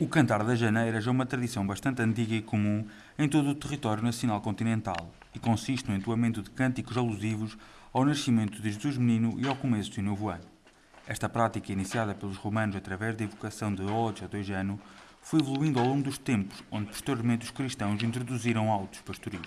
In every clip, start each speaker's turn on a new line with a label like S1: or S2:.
S1: O cantar das janeiras é uma tradição bastante antiga e comum em todo o território nacional continental e consiste no entoamento de cânticos alusivos ao nascimento de Jesus Menino e ao começo do novo ano. Esta prática, iniciada pelos romanos através da evocação de odes a dois anos, foi evoluindo ao longo dos tempos, onde posteriormente os cristãos introduziram autos pastoris.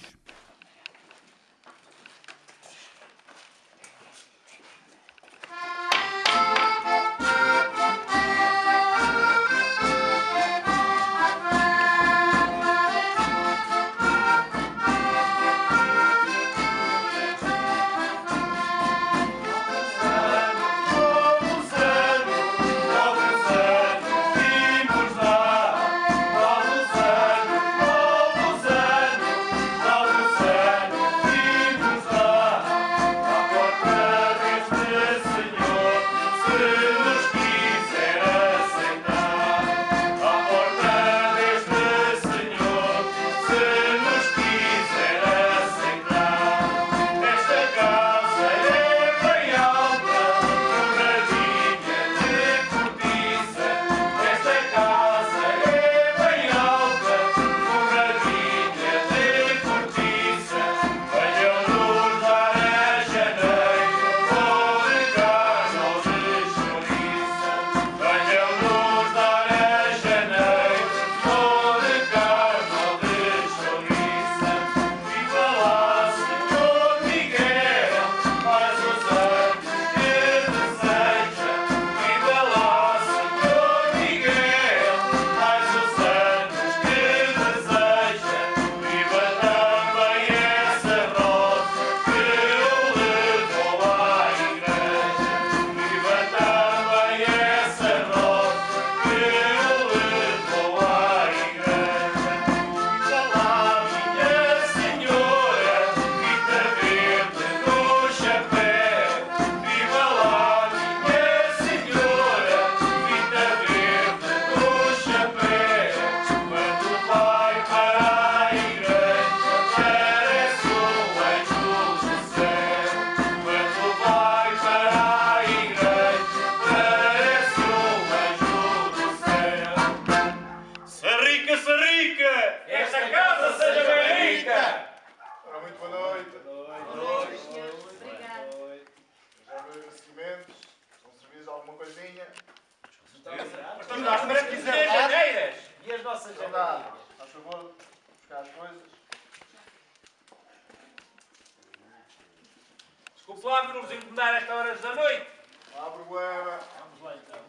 S2: Flávio nos incomodar esta horas da noite.
S3: Não há problema.
S2: Vamos lá então.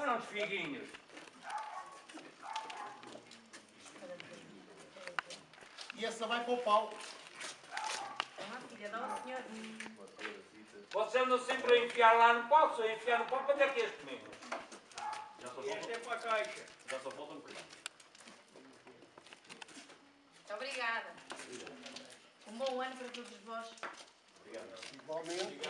S2: Olha uns figuinhos.
S3: E essa vai para o pau.
S4: Ah, filha, dá ao senhor.
S2: Vocês andam sempre a enfiar lá no pau, se eu enfiar no pau, para é que é este comigo? Este é para a caixa.
S4: Muito obrigada. Um bom ano para todos vós.
S3: Igualmente.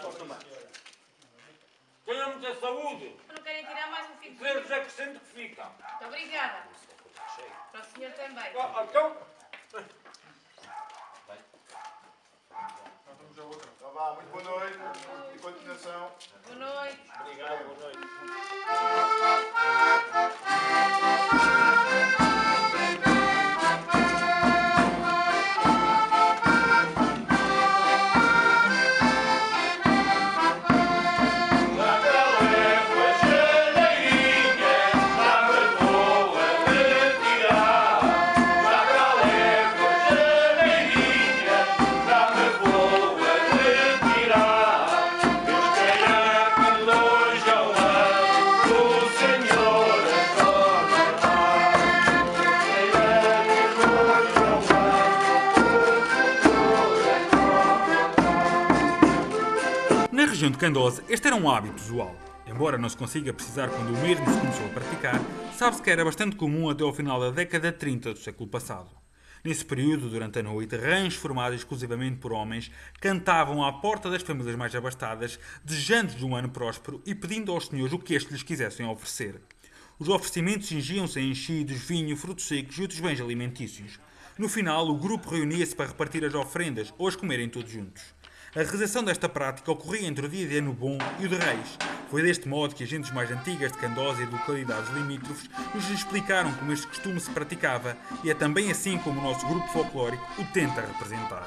S2: Tenham muita saúde.
S4: Não querem tirar mais um figo
S2: que Deus acrescente que fica.
S4: Muito obrigada. Para o senhor também.
S2: Oh, Então,
S3: Então vá, muito boa noite e continuação.
S4: Boa noite.
S1: Região de Candosa, este era um hábito usual. Embora não se consiga precisar quando o mesmo se começou a praticar, sabe-se que era bastante comum até ao final da década de 30 do século passado. Nesse período, durante a noite, rãs formados exclusivamente por homens cantavam à porta das famílias mais abastadas, desejando-lhes um ano próspero e pedindo aos senhores o que estes lhes quisessem oferecer. Os oferecimentos cingiam-se a enchidos, vinho, frutos secos e outros bens alimentícios. No final, o grupo reunia-se para repartir as ofrendas ou as comerem todos juntos. A realização desta prática ocorria entre o dia de Ano Bom e o de Reis, Foi deste modo que agentes mais antigas de Candosa e de localidades limítrofes nos explicaram como este costume se praticava e é também assim como o nosso grupo folclórico o tenta representar.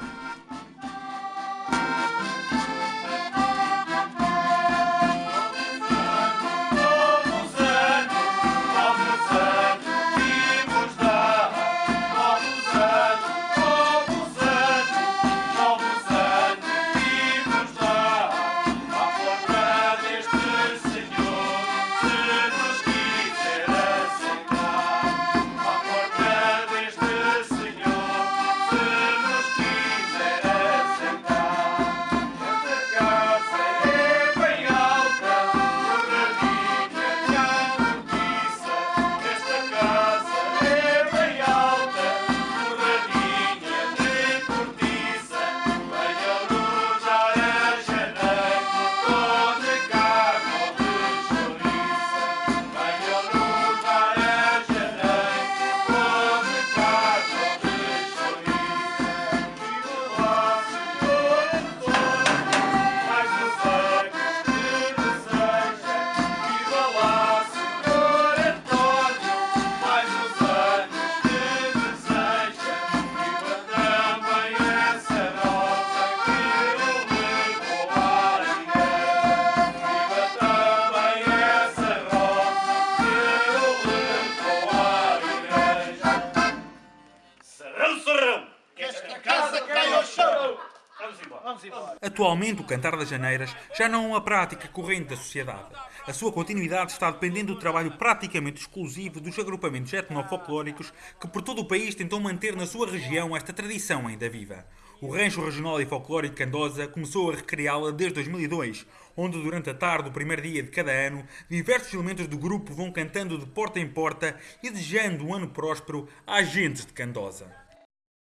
S1: Atualmente, o cantar das janeiras já não é uma prática corrente da sociedade. A sua continuidade está dependendo do trabalho praticamente exclusivo dos agrupamentos etnofolclóricos que por todo o país tentam manter na sua região esta tradição ainda viva. O Rancho Regional e Folclórico Candosa começou a recriá-la desde 2002, onde durante a tarde do primeiro dia de cada ano, diversos elementos do grupo vão cantando de porta em porta e desejando um ano próspero às gentes de Candosa.